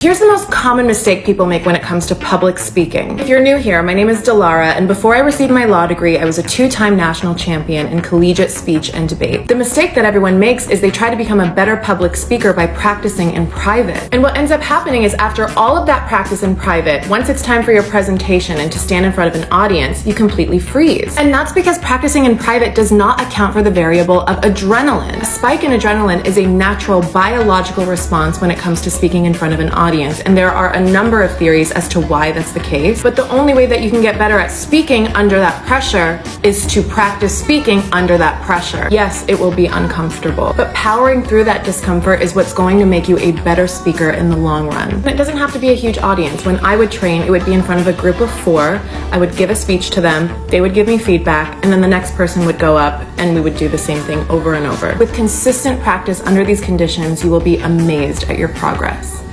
Here's the most common mistake people make when it comes to public speaking. If you're new here, my name is Delara, and before I received my law degree, I was a two-time national champion in collegiate speech and debate. The mistake that everyone makes is they try to become a better public speaker by practicing in private. And what ends up happening is after all of that practice in private, once it's time for your presentation and to stand in front of an audience, you completely freeze. And that's because practicing in private does not account for the variable of adrenaline. A spike in adrenaline is a natural biological response when it comes to speaking in front of an audience audience, and there are a number of theories as to why that's the case. But the only way that you can get better at speaking under that pressure is to practice speaking under that pressure. Yes, it will be uncomfortable, but powering through that discomfort is what's going to make you a better speaker in the long run. And it doesn't have to be a huge audience. When I would train, it would be in front of a group of four. I would give a speech to them, they would give me feedback, and then the next person would go up and we would do the same thing over and over. With consistent practice under these conditions, you will be amazed at your progress.